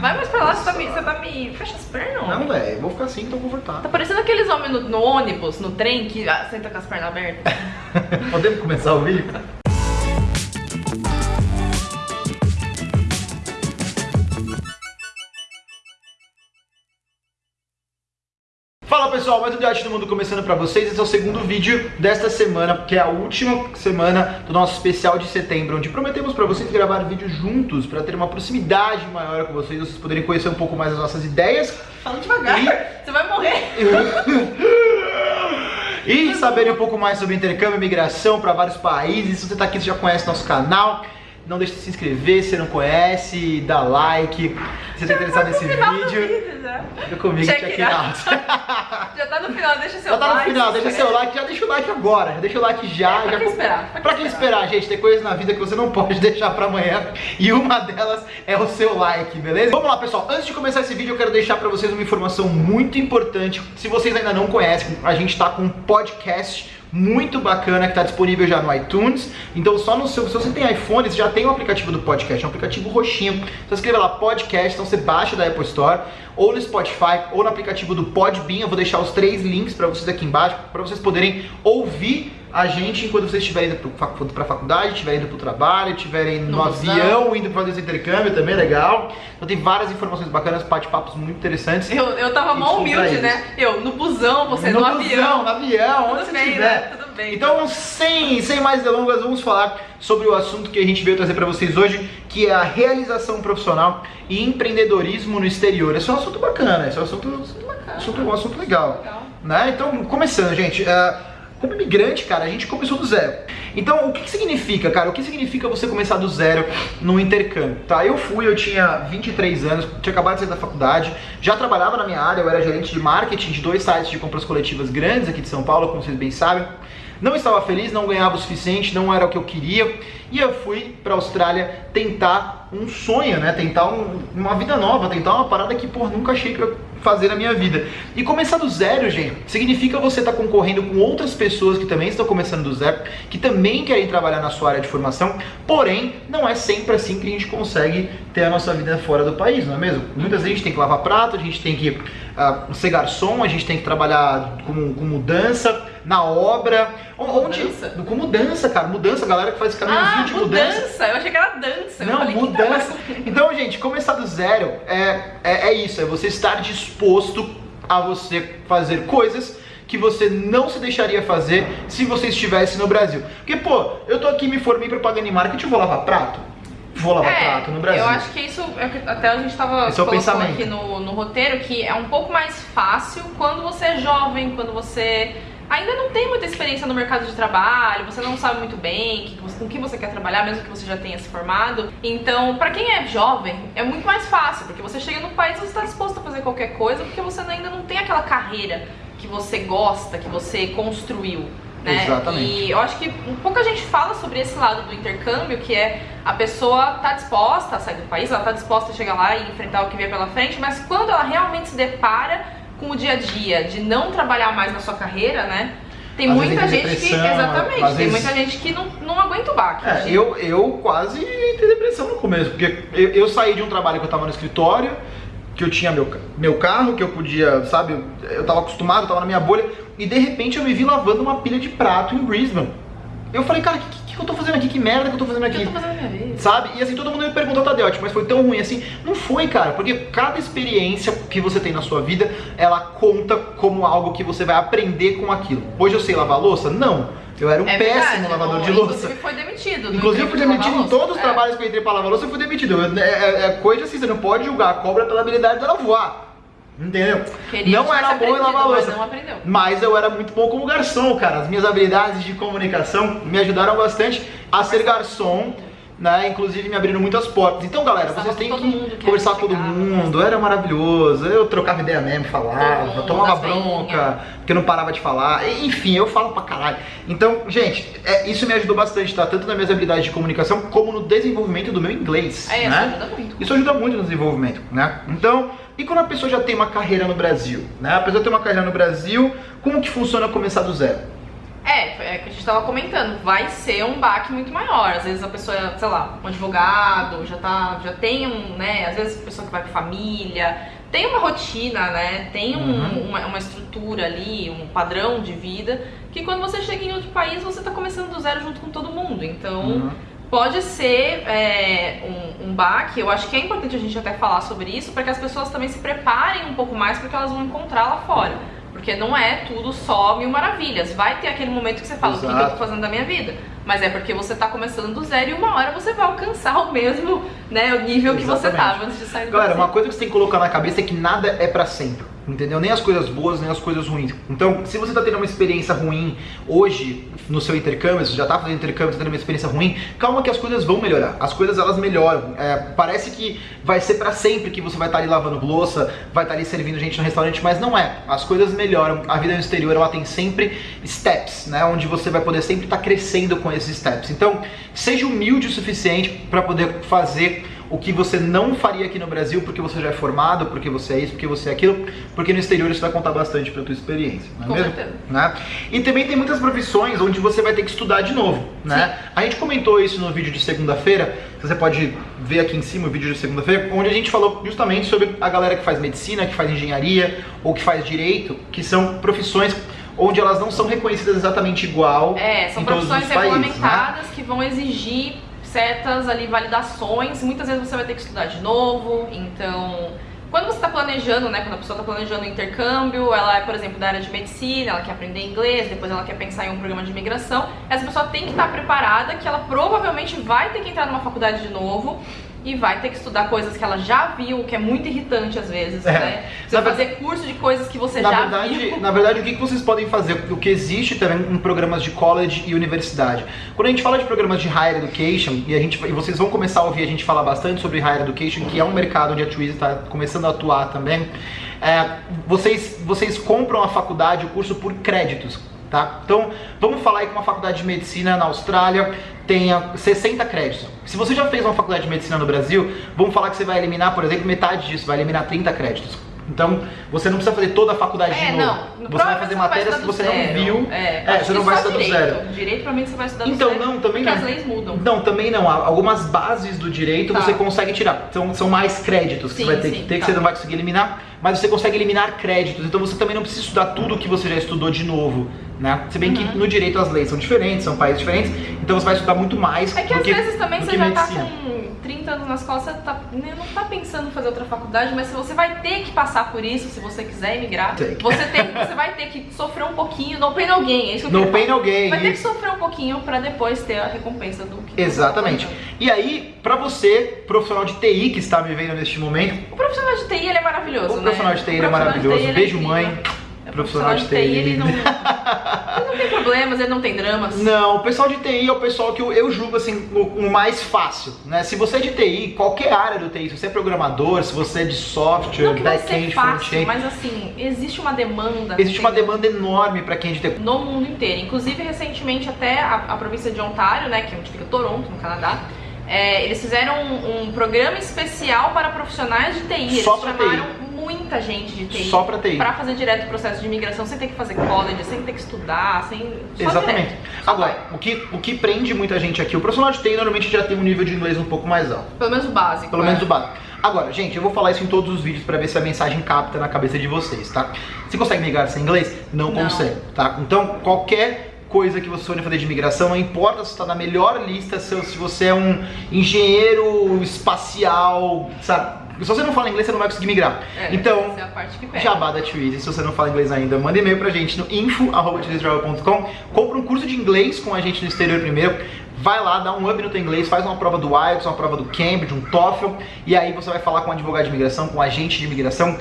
Vai mais pra lá, você tá me. Você tá me. Fecha as pernas, Não, homem. velho, eu vou ficar assim, tô confortável. Tá parecendo aqueles homens no, no ônibus, no trem, que ah, senta com as pernas abertas. Podemos começar o vídeo? Pessoal, mais um Diante do Mundo começando pra vocês. Esse é o segundo vídeo desta semana, que é a última semana do nosso especial de setembro, onde prometemos pra vocês gravar vídeos juntos, pra ter uma proximidade maior com vocês, vocês poderem conhecer um pouco mais as nossas ideias Fala devagar, E- você vai morrer. e saberem um pouco mais sobre intercâmbio e migração para vários países. Se você está aqui, você já conhece nosso canal. Não deixe de se inscrever se você não conhece, dá like. Se você está interessado nesse vídeo, vídeo já. fica comigo, Check check it it out. Já tá no final, deixa seu Já tá no like, final, deixa seu like, já deixa o like agora, já deixa o like já. Pra já que esperar? Pra que esperar, gente? Tem coisas na vida que você não pode deixar pra amanhã e uma delas é o seu like, beleza? Vamos lá, pessoal. Antes de começar esse vídeo, eu quero deixar pra vocês uma informação muito importante. Se vocês ainda não conhecem, a gente tá com um podcast muito bacana que está disponível já no iTunes. Então, só no seu, se você tem iPhone, você já tem o aplicativo do podcast, é um aplicativo roxinho. Você escreve lá podcast, então você baixa da Apple Store, ou no Spotify, ou no aplicativo do Podbean. Eu vou deixar os três links para vocês aqui embaixo, para vocês poderem ouvir a gente enquanto vocês estiverem indo para a faculdade, estiverem indo para o trabalho, estiverem no, No avião, indo para fazer esse intercâmbio também, legal. Então tem várias informações bacanas, bate-papos muito interessantes. Eu, eu tava Isso, humilde, né? Eu, no busão, você no, busão, avião. no avião, onde bem, estiver. né? Tudo bem. Então, sem, sem mais delongas, vamos falar sobre o assunto que a gente veio trazer para vocês hoje, que é a realização profissional e empreendedorismo no exterior. Esse é um assunto bacana, esse é um assunto, bacana. assunto, um assunto legal. Legal. Né? Então, começando, gente. eh, como imigrante, cara, a gente começou do zero. Então, o que, que significa, cara? O que significa você começar do zero no intercâmbio? Tá, eu fui, eu tinha 23 anos, tinha acabado de sair da faculdade, já trabalhava na minha área, eu era gerente de marketing de dois sites de compras coletivas grandes aqui de São Paulo, como vocês bem sabem. Não estava feliz, não ganhava o suficiente, não era o que eu queria. E eu fui para a Austrália tentar um sonho, né? Tentar um- uma vida nova, tentar uma parada que, pô, nunca achei que eu fazer na minha vida. E começar do zero, gente, significa você estar concorrendo com outras pessoas que também estão começando do zero, que também querem trabalhar na sua área de formação, porém, não é sempre assim que a gente consegue ter a nossa vida fora do país, não é mesmo? Muitas vezes a gente tem que lavar prato, a gente tem que ah, ser garçom, a gente tem que trabalhar com, com mudança, na obra. Onde, Mudança? com mudança, cara, mudança, a galera que faz caminhozinho Ah, de mudança. mudança. Eu achei que era dança. Não, falei, que mudança. Então, gente, começar do zero é, é, é isso, é você estar disposto a você fazer coisas que você não se deixaria fazer se você estivesse no Brasil. Porque, pô, eu tô aqui, me formei propaganda e marketing, eu vou lavar prato? Vou lavar prato no Brasil. É, Eu acho que isso, é até a gente tava Esse é aqui no, no roteiro, que é um pouco mais fácil quando você é jovem, quando você ainda não tem muita experiência no mercado de trabalho, você não sabe muito bem com que você quer trabalhar, mesmo que você já tenha se formado. Então, pra quem é jovem, é muito mais fácil, porque você chega no país e você está disposto a fazer qualquer coisa, porque você ainda não tem aquela carreira que você gosta, que você construiu. Né? Exatamente. E eu acho que pouca gente fala sobre esse lado do intercâmbio, que é a pessoa tá disposta a sair do país, ela tá disposta a chegar lá e enfrentar o que vier pela frente, mas quando ela realmente se depara com o dia a dia de não trabalhar mais na sua carreira, né? Tem Às muita gente que. Exatamente, tem vezes- muita gente que não, não aguenta o baque. É, de- eu, eu quase entrei depressão no começo, porque eu, eu saí de um trabalho que eu tava no escritório, que eu tinha meu, meu carro, que eu podia, sabe, eu, eu tava acostumado, eu tava na minha bolha, e de repente eu me vi lavando uma pilha de prato em Brisbane. Eu falei, cara, o que, que, eu tô fazendo aqui? Que merda que eu tô fazendo aqui? eu tô fazendo na minha vida? Sabe? E assim, todo mundo me perguntou, Tadeu, mas foi tão ruim assim? Não foi, cara, porque cada experiência que você tem na sua vida, ela conta como algo que você vai aprender com aquilo. Hoje eu sei lavar louça? Não. Eu era um É péssimo verdade, lavador não, de louça. Inclusive foi demitido. Inclusive eu fui de demitido em todos os louça. trabalhos que eu entrei pra lavar louça, eu fui demitido. É, é- é coisa assim, você não pode julgar a cobra pela habilidade dela voar. Entendeu? Queria não era bom em lavar mas louça. aprendeu. Mas eu era muito bom como garçom, cara. As minhas habilidades de comunicação me ajudaram bastante a ser garçom, né? Inclusive me abriram muitas portas. Então, galera, vocês têm que conversar com todo mundo. Era maravilhoso. Eu trocava ideia mesmo, falava, tomava bronca, porque eu não parava de falar. Enfim, eu falo pra caralho. Então, gente, é, isso me ajudou bastante, tá? Tanto nas minhas habilidades de comunicação como no desenvolvimento do meu inglês. É, isso né? ajuda muito. Isso ajuda muito no desenvolvimento, né? Então, e quando a pessoa já tem uma carreira no Brasil, né? A pessoa tem uma carreira no Brasil, como que funciona começar do zero? É, é que a gente tava comentando, vai ser um baque muito maior. Às vezes a pessoa, sei lá, um advogado, já tá, já tem um, né, às vezes a pessoa que vai com família, tem uma rotina, né? Tem um, uhum. uma, uma, estrutura ali, um padrão de vida, que quando você chega em outro país, você tá começando do zero junto com todo mundo. Então, uhum. pode ser é, um, um baque. Eu acho que é importante a gente até falar sobre isso, para que as pessoas também se preparem um pouco mais, porque elas vão encontrar lá fora. Porque não é tudo só mil maravilhas. Vai ter aquele momento que você fala, Exato. o que eu tô fazendo da minha vida? Mas é porque você tá começando do zero e uma hora você vai alcançar o mesmo, né, o nível Exatamente. que você tava antes de sair do Galera, uma coisa que você tem que colocar na cabeça é que nada é para sempre entendeu? Nem as coisas boas, nem as coisas ruins. Então, se você está tendo uma experiência ruim hoje no seu intercâmbio, você já está fazendo intercâmbio, está tendo uma experiência ruim, calma que as coisas vão melhorar. As coisas elas melhoram. É, parece que vai ser para sempre que você vai estar tá ali lavando louça, vai estar tá ali servindo gente no restaurante, mas não é. As coisas melhoram. A vida no exterior ela tem sempre steps, né? Onde você vai poder sempre estar tá crescendo com esses steps. Então, seja humilde o suficiente para poder fazer o que você não faria aqui no Brasil porque você já é formado, porque você é isso, porque você é aquilo, porque no exterior isso vai contar bastante para tua experiência, não é Com mesmo? Certeza. Né? E também tem muitas profissões onde você vai ter que estudar de novo, né? Sim. A gente comentou isso no vídeo de segunda-feira, você pode ver aqui em cima o vídeo de segunda-feira, onde a gente falou justamente sobre a galera que faz medicina, que faz engenharia ou que faz direito, que são profissões onde elas não são reconhecidas exatamente igual. É, são profissões regulamentadas países, né? que vão exigir certas ali validações, muitas vezes você vai ter que estudar de novo, então quando você está planejando, né, quando a pessoa está planejando o intercâmbio, ela é, por exemplo, da área de medicina, ela quer aprender inglês, depois ela quer pensar em um programa de imigração, essa pessoa tem que estar tá preparada que ela provavelmente vai ter que entrar numa faculdade de novo e vai ter que estudar coisas que ela já viu, que é muito irritante às vezes, é. né? Você vai fazer curso de coisas que você na já verdade, viu. Na verdade, o que vocês podem fazer? O que existe também em programas de college e universidade. Quando a gente fala de programas de higher education, e, a gente, e vocês vão começar a ouvir a gente falar bastante sobre higher education, que é um mercado onde a Twizy está começando a atuar também, é, vocês, vocês compram a faculdade, o curso por créditos. Tá? Então, vamos falar aí que uma faculdade de medicina na Austrália tenha 60 créditos. Se você já fez uma faculdade de medicina no Brasil, vamos falar que você vai eliminar, por exemplo, metade disso, vai eliminar 30 créditos. Então, você não precisa fazer toda a faculdade é, de novo. Não. Você vai fazer matérias que você zero. não viu. É, é você não vai estudar do zero. Direito, provavelmente você vai estudar do então, zero. não, também não. as leis mudam. Não, também não. Algumas bases do direito tá. você consegue tirar. São, são mais créditos que sim, você vai ter sim, que ter, tá. que você não vai conseguir eliminar. Mas você consegue eliminar créditos. Então, você também não precisa estudar tudo o que você já estudou de novo. Né? Se bem uhum. que no direito as leis são diferentes, são países diferentes, então você vai estudar muito mais. É que às que, vezes também você já medicina. tá com 30 anos nas costas, você tá, né, não tá pensando em fazer outra faculdade, mas se você vai ter que passar por isso, se você quiser emigrar, você, tem, você vai ter que sofrer um pouquinho, no pain alguém, é isso que No pain alguém. Vai ter que sofrer um pouquinho para depois ter a recompensa do que Exatamente. Tá e aí, para você, profissional de TI que está me vendo neste momento, o profissional de TI ele é maravilhoso, o né? profissional de TI ele é maravilhoso. Beijo, é mãe. É profissional, de TI, ele não, ele não tem problemas, ele não tem dramas. Não, o pessoal de TI é o pessoal que eu, eu julgo assim, o, o, mais fácil, né? Se você é de TI, qualquer área do TI, se você é programador, se você é de software, back-end, front-end... mas assim, existe uma demanda... Existe uma demanda enorme para quem é de TI. No mundo inteiro. Inclusive, recentemente, até a, a província de Ontário, né, que é onde fica Toronto, no Canadá, é, eles fizeram um, um, programa especial para profissionais de TI. Eles Só pra chamaram TI muita gente de TI. Só pra TI. Pra fazer direto o processo de imigração, sem ter que fazer college, sem ter que estudar, sem. Exatamente. Agora, o que, o que prende muita gente aqui, o profissional de TI normalmente já tem um nível de inglês um pouco mais alto. Pelo menos o básico. Pelo é. menos o básico. Agora, gente, eu vou falar isso em todos os vídeos para ver se a mensagem capta na cabeça de vocês, tá? Você consegue migrar sem inglês? Não, não. consegue, tá? Então, qualquer coisa que você for fazer de imigração, não importa se está na melhor lista, se você é um engenheiro espacial, sabe? Se você não fala inglês, você não vai conseguir migrar. É, então, é jabá da Twizy. Se você não fala inglês ainda, manda e-mail pra gente no info.com. Compra um curso de inglês com a gente no exterior primeiro. Vai lá, dá um up no teu inglês, faz uma prova do IELTS, uma prova do Cambridge, um TOEFL, e aí você vai falar com um advogado de imigração, com um agente de imigração,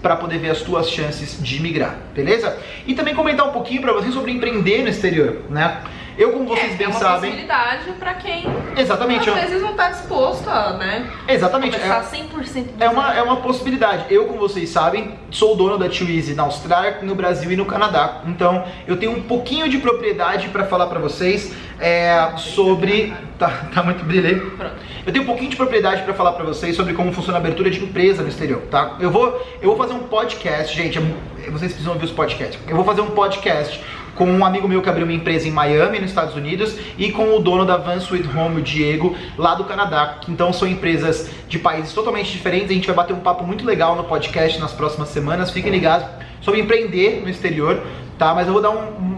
para poder ver as tuas chances de migrar, beleza? E também comentar um pouquinho para vocês sobre empreender no exterior, né? Eu, como vocês é, bem é uma sabem. possibilidade para quem Exatamente, às vezes não está disposto a, né? Exatamente. É, 100% é uma, é uma possibilidade. Eu, como vocês sabem, sou dono da Twizy na Austrália, no Brasil e no Canadá. Então, eu tenho um pouquinho de propriedade para falar para vocês é, sobre. Tá, tá muito brilho aí? Pronto. Eu tenho um pouquinho de propriedade para falar para vocês sobre como funciona a abertura de empresa no exterior, tá? Eu vou, eu vou fazer um podcast, gente, é vocês precisam ouvir os podcasts. Eu vou fazer um podcast com um amigo meu que abriu uma empresa em Miami, nos Estados Unidos, e com o dono da Van Sweet Home, o Diego, lá do Canadá. Então são empresas de países totalmente diferentes. A gente vai bater um papo muito legal no podcast nas próximas semanas. Fiquem ligados sobre empreender no exterior, tá? Mas eu vou dar um,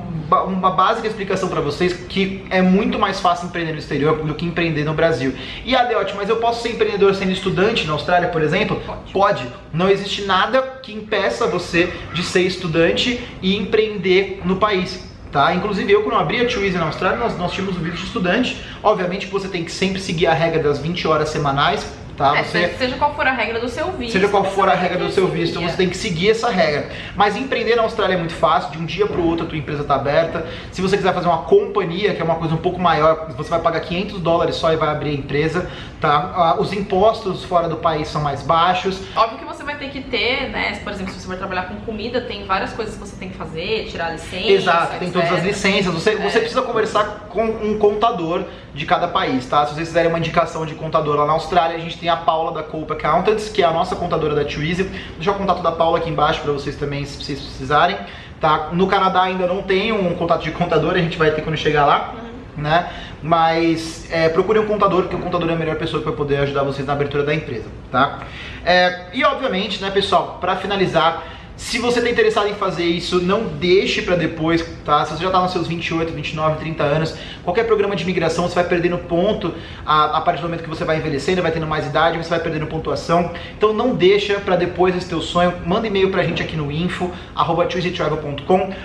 uma básica explicação para vocês que é muito mais fácil empreender no exterior do que empreender no Brasil. E Adeote, mas eu posso ser empreendedor sendo estudante na Austrália, por exemplo? Pode. Pode. Não existe nada que impeça você de ser estudante e empreender no país. Tá? Inclusive eu quando abri a Twizy na Austrália, nós, nós tínhamos um vídeo de estudante. Obviamente que você tem que sempre seguir a regra das 20 horas semanais, tá? É, Você seja qual for a regra do seu visto. Seja qual for a regra do seu visto, você tem que seguir essa regra. Mas empreender na Austrália é muito fácil, de um dia para o outro a tua empresa está aberta. Se você quiser fazer uma companhia, que é uma coisa um pouco maior, você vai pagar 500 dólares só e vai abrir a empresa, tá? Ah, Os impostos fora do país são mais baixos. Óbvio que você vai ter que ter, né? Por exemplo, se você for trabalhar com comida, tem várias coisas que você tem que fazer, tirar licença. Exato, tem todas as licenças. Você, você É. precisa conversar com um contador de cada país, tá? Se vocês quiserem uma indicação de contador lá na Austrália, a gente tem a Paula da Cope Accountants, que é a nossa contadora da Twizy. Vou deixar o contato da Paula aqui embaixo para vocês também, se vocês precisarem. Tá? No Canadá ainda não tem um contato de contador, a gente vai ter quando chegar lá. Né? Mas é, procure um contador, porque o contador é a melhor pessoa que vai poder ajudar vocês na abertura da empresa, tá? É, e obviamente, né, pessoal, para finalizar, se você está interessado em fazer isso, não deixe para depois, tá? Se você já está nos seus 28, 29, 30 anos, qualquer programa de imigração você vai perdendo ponto a, a partir do momento que você vai envelhecendo, vai tendo mais idade, você vai perdendo pontuação. Então não deixa para depois esse teu sonho. Manda e-mail pra gente aqui no info arroba.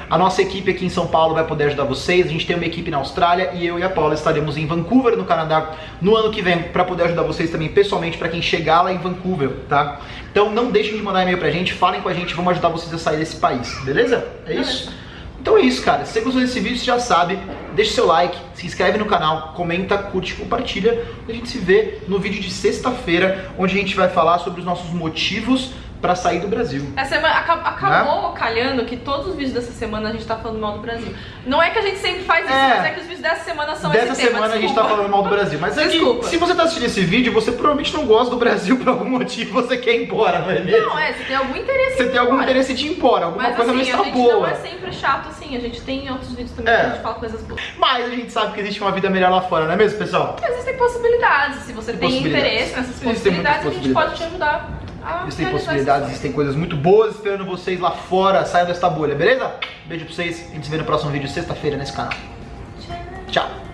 A nossa equipe aqui em São Paulo vai poder ajudar vocês. A gente tem uma equipe na Austrália e eu e a Paula estaremos em Vancouver, no Canadá, no ano que vem, para poder ajudar vocês também pessoalmente para quem chegar lá em Vancouver, tá? Então não deixem de mandar e-mail pra gente, falem com a gente, vamos ajudar vocês a sair desse país, beleza? É isso? Então é isso, cara. Se você gostou desse vídeo, você já sabe. Deixa seu like, se inscreve no canal, comenta, curte, compartilha. E a gente se vê no vídeo de sexta-feira, onde a gente vai falar sobre os nossos motivos para sair do Brasil. Essa semana aca- Né? acabou calhando que todos os vídeos dessa semana a gente tá falando mal do Brasil. Não é que a gente sempre faz isso, É. mas é que os vídeos dessa semana são Dessa esse tema. semana a gente tá falando mal do Brasil. Mas é que, Desculpa. se você tá assistindo esse vídeo, você provavelmente não gosta do Brasil por algum motivo, você quer ir embora, não é mesmo? Não, é, você tem algum interesse Você em tem algum embora. interesse de ir embora, alguma Mas coisa assim, não está a gente boa. não é sempre chato assim, a gente tem outros vídeos também É. que a gente fala coisas boas. Mas a gente sabe que existe uma vida melhor lá fora, não é mesmo, pessoal? Existem possibilidades, se você Tem possibilidades. interesse nessas possibilidades, muitas a gente pode te ajudar Existem realizar possibilidades, existem coisas muito boas esperando vocês lá fora. Saiam desta bolha, beleza? Beijo pra vocês. A gente se vê no próximo vídeo sexta-feira nesse canal. Tchau.